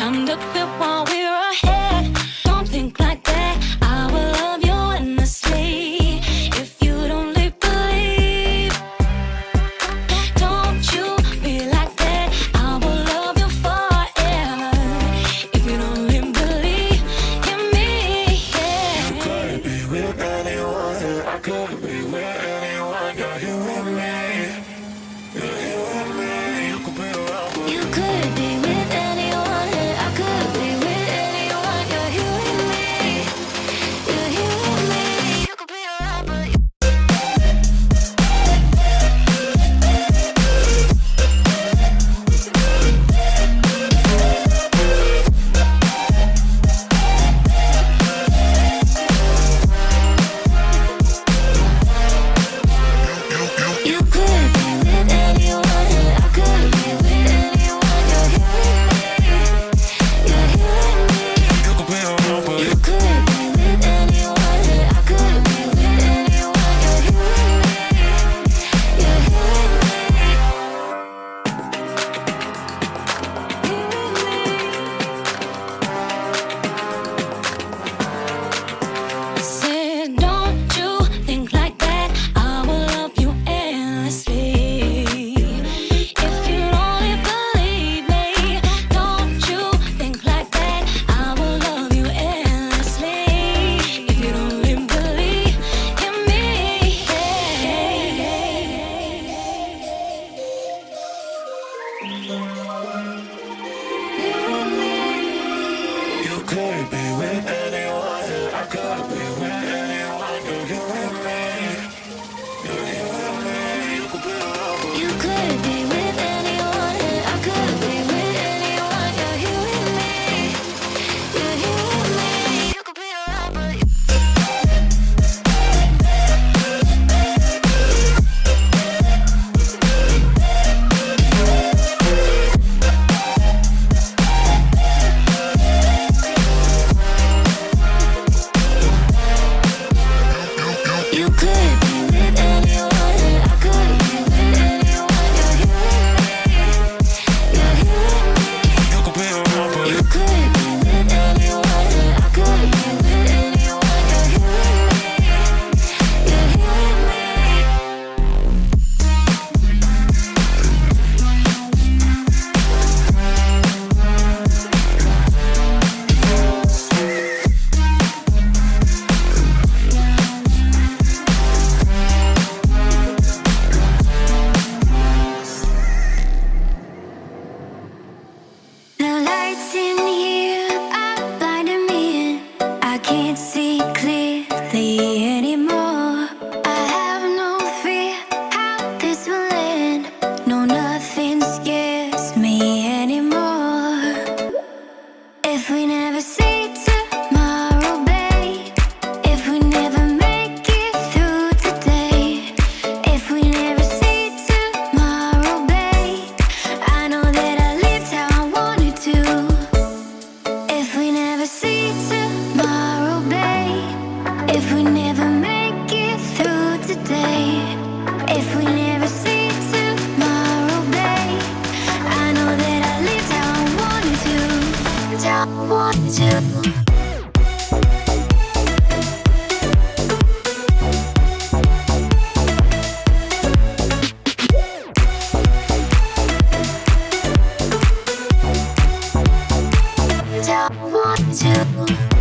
To quit while we're I wanted to. How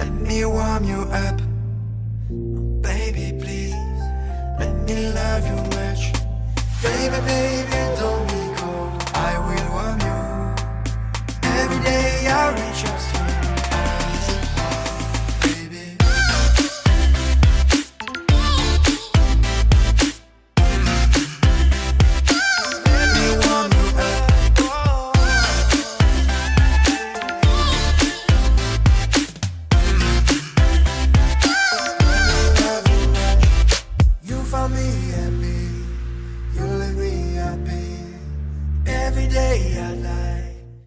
Let me warm you up. Baby, please Let me love you much. Baby, baby, don't be cold. I will warm you. Every day I reach your soul